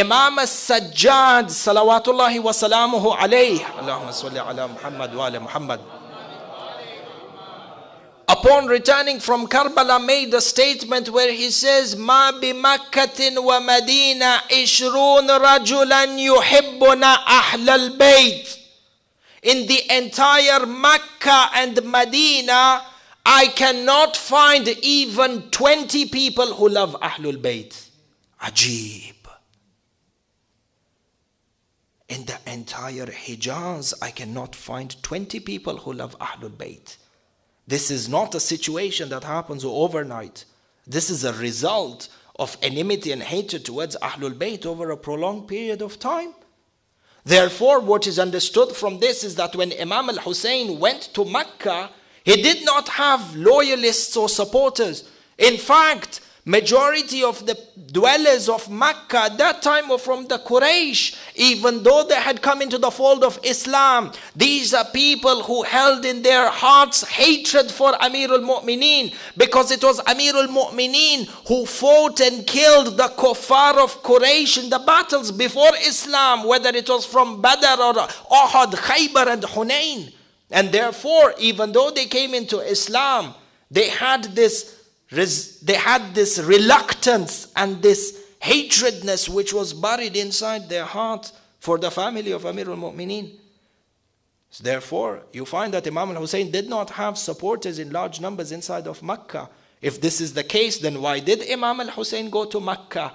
Al-Sajjad salawatullahi wa salamuhu alayhi Allahumma salli ala Muhammad wa ala Muhammad upon returning from Karbala made a statement where he says ما بمكة ومدينة عشرون رجلا يحبون أهل البيت in the entire Mecca and Medina I cannot find even 20 people who love Ahlul Bayt Ajib in the entire Hijaz I cannot find 20 people who love Ahlul Bayt this is not a situation that happens overnight. This is a result of enmity and hatred towards Ahlul Bayt over a prolonged period of time. Therefore, what is understood from this is that when Imam al Hussein went to Mecca, he did not have loyalists or supporters. In fact, majority of the dwellers of Mecca at that time were from the Quraysh, even though they had come into the fold of Islam. These are people who held in their hearts hatred for Amir al-Mu'mineen because it was Amir al-Mu'mineen who fought and killed the kuffar of Quraysh in the battles before Islam, whether it was from Badr or Uhud, Khaybar and Hunain. And therefore, even though they came into Islam, they had this they had this reluctance and this hatredness which was buried inside their heart for the family of Amir al-Mu'mineen. Therefore, you find that Imam al-Hussein did not have supporters in large numbers inside of Mecca. If this is the case, then why did Imam al-Hussein go to Mecca?